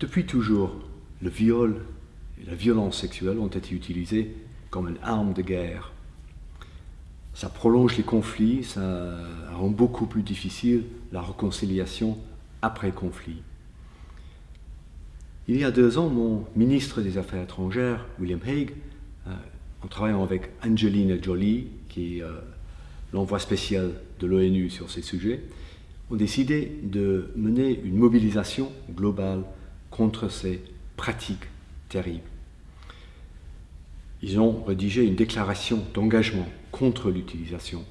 Depuis toujours, le viol et la violence sexuelle ont été utilisés comme une arme de guerre. Ça prolonge les conflits, ça rend beaucoup plus difficile la réconciliation après conflit. Il y a deux ans, mon ministre des Affaires étrangères, William Hague, euh, en travaillant avec Angelina Jolie, qui est euh, l'envoi spécial de l'ONU sur ces sujets, ont décidé de mener une mobilisation globale contre ces pratiques terribles. Ils ont rédigé une déclaration d'engagement contre l'utilisation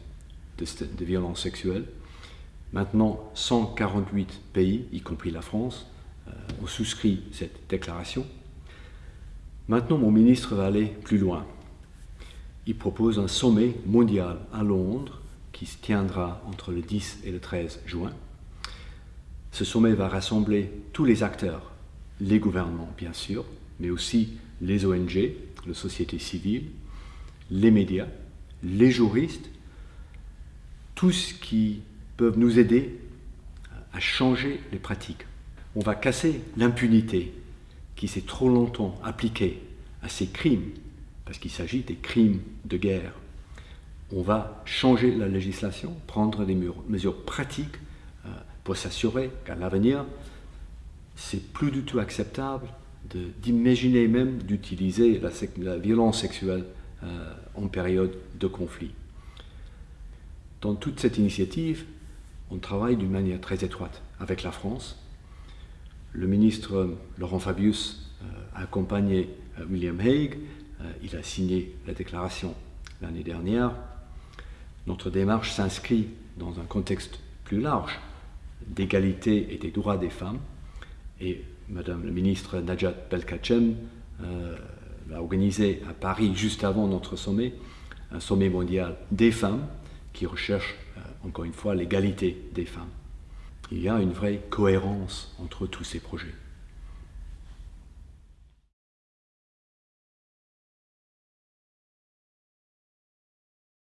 de, violences sexuelles. Maintenant, 148 pays, y compris la France, euh, ont souscrit cette déclaration. Maintenant, mon ministre va aller plus loin. Il propose un sommet mondial à Londres qui se tiendra entre le 10 et le 13 juin. Ce sommet va rassembler tous les acteurs, les gouvernements bien sûr, mais aussi les ONG, la société civile, les médias, les juristes, tous qui peuvent nous aider à changer les pratiques. On va casser l'impunité qui s'est trop longtemps appliquée à ces crimes, parce qu'il s'agit des crimes de guerre. On va changer la législation, prendre des mesures pratiques euh, pour s'assurer qu'à l'avenir, c'est plus du tout acceptable d'imaginer même d'utiliser la, violence sexuelle euh, en période de conflit. Dans toute cette initiative, on travaille d'une manière très étroite avec la France. Le ministre Laurent Fabius euh, a accompagné euh, William Hague, il a signé la déclaration l'année dernière. Notre démarche s'inscrit dans un contexte plus large d'égalité et des droits des femmes et Madame la ministre Najat Belkacem euh, a organisé à Paris, juste avant notre sommet, un sommet mondial des femmes qui recherche, euh, encore une fois, l'égalité des femmes. Il y a une vraie cohérence entre tous ces projets.